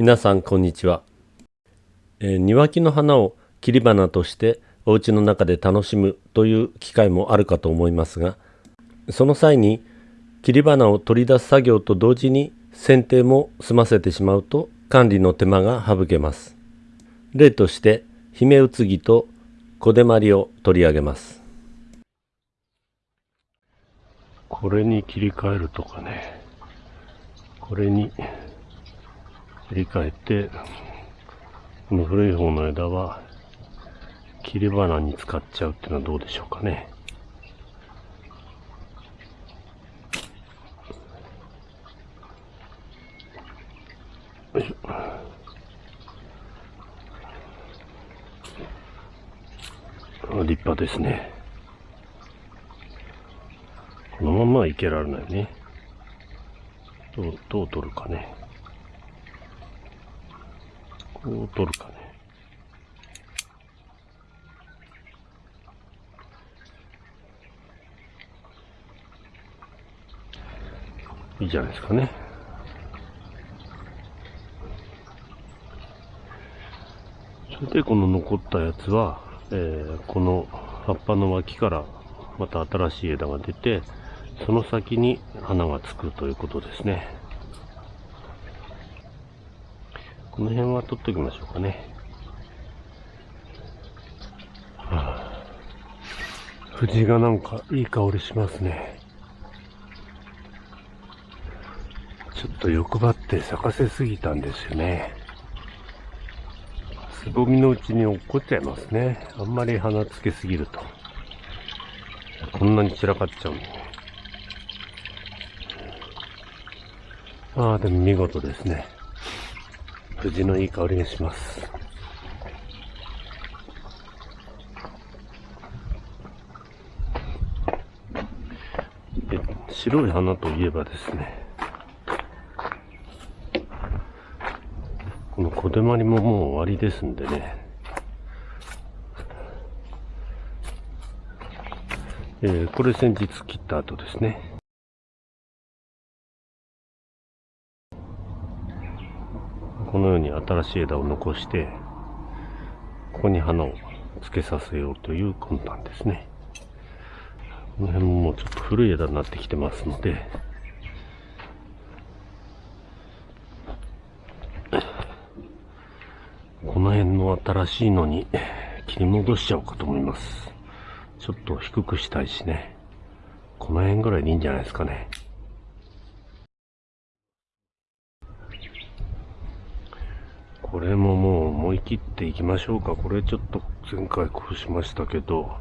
皆さんこんにちは、えー、庭木の花を切り花としてお家の中で楽しむという機会もあるかと思いますがその際に切り花を取り出す作業と同時に剪定も済ませてしまうと管理の手間が省けます。例として姫うつぎと小手まりを取り上げます。これに切り替えるとかね。これに切り替えてこの古い方の枝は切り花に使っちゃうっていうのはどうでしょうかね。立派ですね。このままはいけられないね。どうどう取るかね。こう取るかね。いいじゃないですかね。それでこの残ったやつは、えー、この葉っぱの脇からまた新しい枝が出てその先に花がつくということですね。この辺は取っておきましょうかね、はあ、藤がなんかいい香りしますねちょっと欲張って咲かせすぎたんですよねつぼみのうちに落っこっちゃいますね。あんまり花つけすぎると。こんなに散らかっちゃう。ああ、でも見事ですね。藤のいい香りがします。白い花といえばですね、この小手まりももう終わりですんでね。えー、これ先日切った後ですね。このように新しい枝を残して、ここに花を付けさせようという魂胆ですね。この辺ももうちょっと古い枝になってきてますので、この辺の新しいのに切り戻しちゃおうかと思います。ちょっと低くしたいしね。この辺ぐらいでいいんじゃないですかね。これももう思い切っていきましょうか。これちょっと前回こうしましたけど、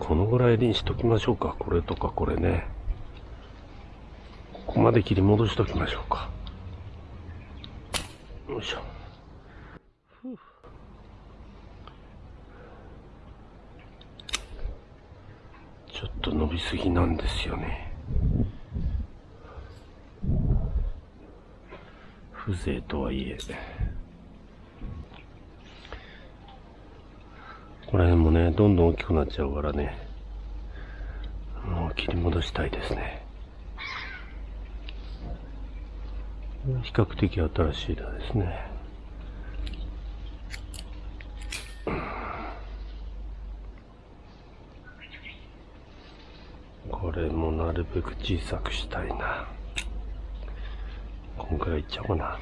このぐらいにしときましょうか。これとかこれね。ここまで切り戻しときましょうか。よいしょ。ちょっと伸びすぎなんですよね。風情とはいえ。この辺もね、どんどん大きくなっちゃうからね。もう切り戻したいですね。比較的新しい枝ですね。これもなるべく小さくしたいな。こんくらいいっちゃおうかな。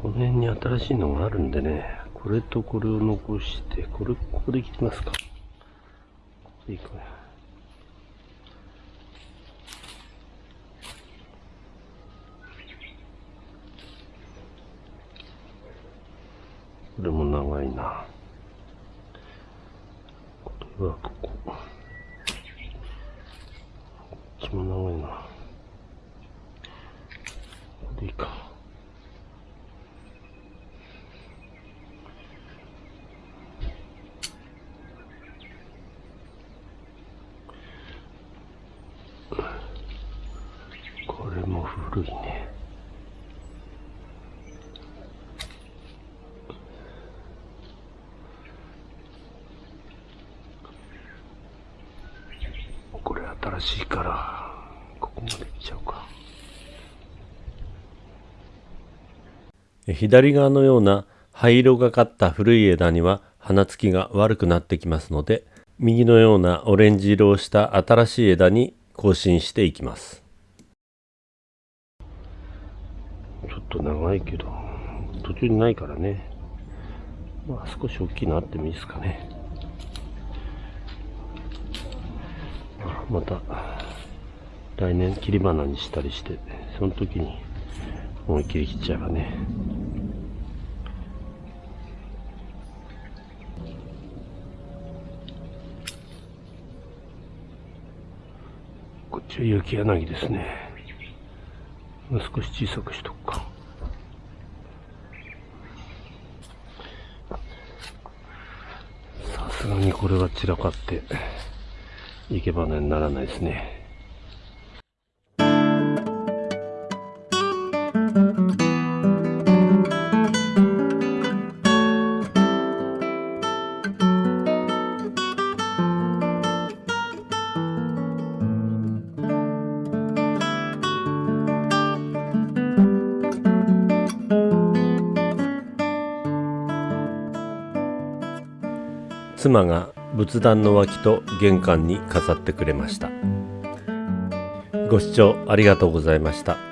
この辺に新しいのがあるんでね、これとこれを残して、これ、ここで切りますか。ここでいくね。これも長いな。これはここ。こっちも長いな。これでいいか。特いねこれ新しいからここまで行っちゃうか左側のような灰色がかった古い枝には花つきが悪くなってきますので右のようなオレンジ色をした新しい枝に更新していきます。と長いけど途中にないからね。まあ少し大きいのあってもいいですかね。また来年切り花にしたりしてその時に思いっきり切っちゃえばね。こっちは雪柳ですね。少し小さくしとくかさすがにこれは散らかって生け花にならないですね。妻が仏壇の脇と玄関に飾ってくれました。ご視聴ありがとうございました。